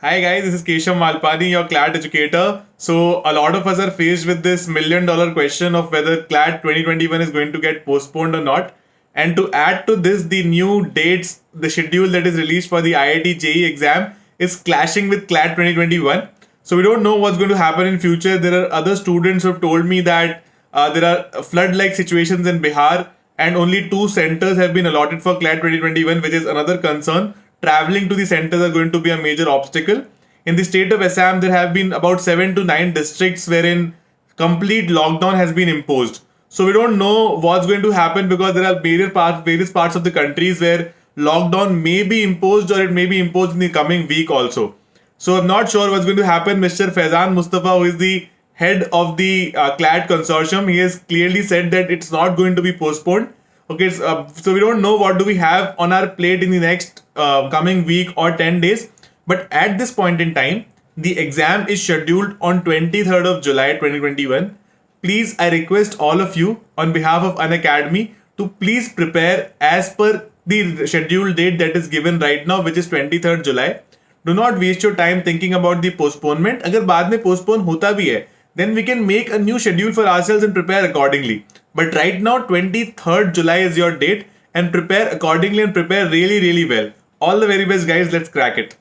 Hi guys, this is Keshav Malpani, your CLAT educator. So a lot of us are faced with this million dollar question of whether CLAT 2021 is going to get postponed or not. And to add to this, the new dates, the schedule that is released for the IIT JEE exam is clashing with CLAT 2021. So we don't know what's going to happen in future. There are other students who have told me that uh, there are flood-like situations in Bihar and only two centers have been allotted for CLAT 2021, which is another concern traveling to the centers are going to be a major obstacle. In the state of Assam, there have been about seven to nine districts wherein complete lockdown has been imposed. So we don't know what's going to happen because there are various parts, various parts of the countries where lockdown may be imposed or it may be imposed in the coming week also. So I'm not sure what's going to happen. Mr. Faizan Mustafa, who is the head of the uh, CLAT consortium, he has clearly said that it's not going to be postponed. Okay, so, uh, so we don't know what do we have on our plate in the next uh, coming week or 10 days. But at this point in time, the exam is scheduled on 23rd of July 2021. Please, I request all of you on behalf of Unacademy to please prepare as per the scheduled date that is given right now, which is 23rd July. Do not waste your time thinking about the postponement. अगर बाद में postpone होता भी है, then we can make a new schedule for ourselves and prepare accordingly. But right now, 23rd July is your date and prepare accordingly and prepare really, really well. All the very best, guys. Let's crack it.